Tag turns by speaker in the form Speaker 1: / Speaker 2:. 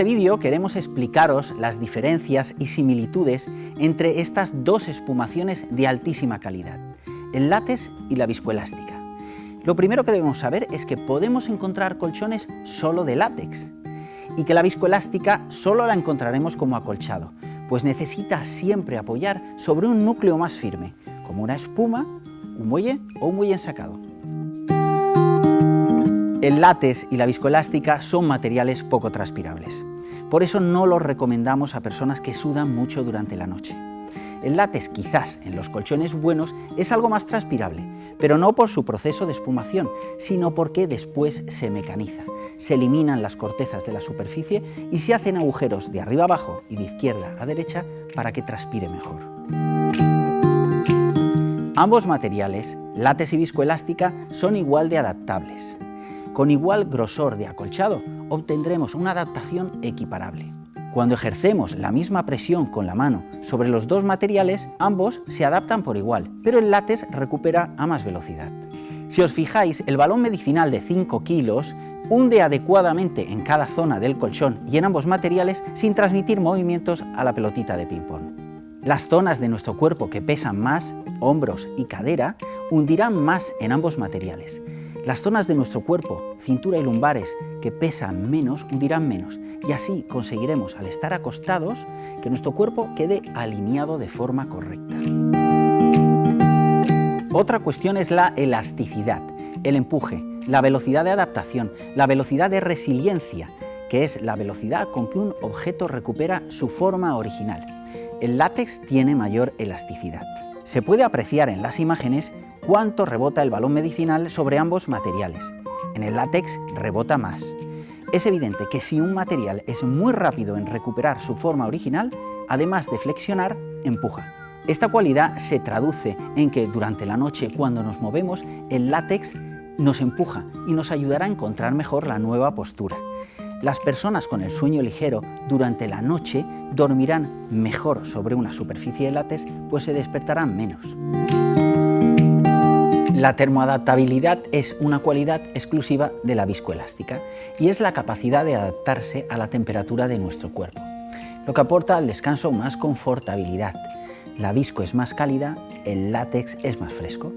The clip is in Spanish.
Speaker 1: este vídeo queremos explicaros las diferencias y similitudes entre estas dos espumaciones de altísima calidad, el látex y la viscoelástica. Lo primero que debemos saber es que podemos encontrar colchones solo de látex y que la viscoelástica solo la encontraremos como acolchado, pues necesita siempre apoyar sobre un núcleo más firme, como una espuma, un muelle o un muelle ensacado. El látex y la viscoelástica son materiales poco transpirables. Por eso no los recomendamos a personas que sudan mucho durante la noche. El látex quizás en los colchones buenos es algo más transpirable, pero no por su proceso de espumación, sino porque después se mecaniza. Se eliminan las cortezas de la superficie y se hacen agujeros de arriba abajo y de izquierda a derecha para que transpire mejor. Ambos materiales, látex y viscoelástica, son igual de adaptables. Con igual grosor de acolchado obtendremos una adaptación equiparable. Cuando ejercemos la misma presión con la mano sobre los dos materiales, ambos se adaptan por igual, pero el látex recupera a más velocidad. Si os fijáis, el balón medicinal de 5 kilos hunde adecuadamente en cada zona del colchón y en ambos materiales sin transmitir movimientos a la pelotita de ping-pong. Las zonas de nuestro cuerpo que pesan más, hombros y cadera, hundirán más en ambos materiales. Las zonas de nuestro cuerpo, cintura y lumbares, que pesan menos, hundirán menos y así conseguiremos, al estar acostados, que nuestro cuerpo quede alineado de forma correcta. Otra cuestión es la elasticidad, el empuje, la velocidad de adaptación, la velocidad de resiliencia, que es la velocidad con que un objeto recupera su forma original. El látex tiene mayor elasticidad. Se puede apreciar en las imágenes cuánto rebota el balón medicinal sobre ambos materiales. En el látex rebota más. Es evidente que si un material es muy rápido en recuperar su forma original, además de flexionar, empuja. Esta cualidad se traduce en que durante la noche cuando nos movemos, el látex nos empuja y nos ayudará a encontrar mejor la nueva postura. Las personas con el sueño ligero durante la noche dormirán mejor sobre una superficie de látex, pues se despertarán menos. La termoadaptabilidad es una cualidad exclusiva de la viscoelástica y es la capacidad de adaptarse a la temperatura de nuestro cuerpo, lo que aporta al descanso más confortabilidad. La visco es más cálida, el látex es más fresco.